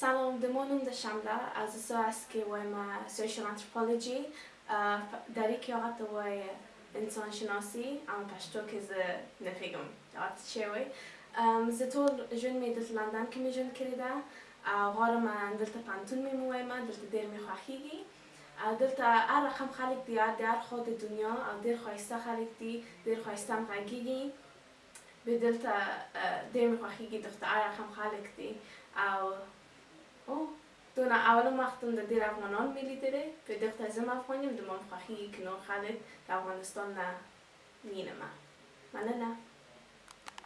سلام د ما نوم د شمله از اسا است که وایم سوشل انتروپولوژی دری که هغه ته وای انسان شناسی اما پشتو که زه نفیګم هغه ته چه وای زه تول ژوند می دلته لندن که می ژوند کریده او غارم دلته پنتون می موایم دلته دیر می خوخیګی او دلته هر رقم خلک دی د هر خوا د دنیا او دیر خایسته خلک دی دیر خایسته هم غږیګی. مې دلته ډېر مې خوښېږي دخدای رحم خلک دي او او دونه اولم وختم د ډېر افغانان مې لیدلې په دې خدای زم افغان یم د مام خوښېږي که نور خلک د افغانستان نه وینمه مننه.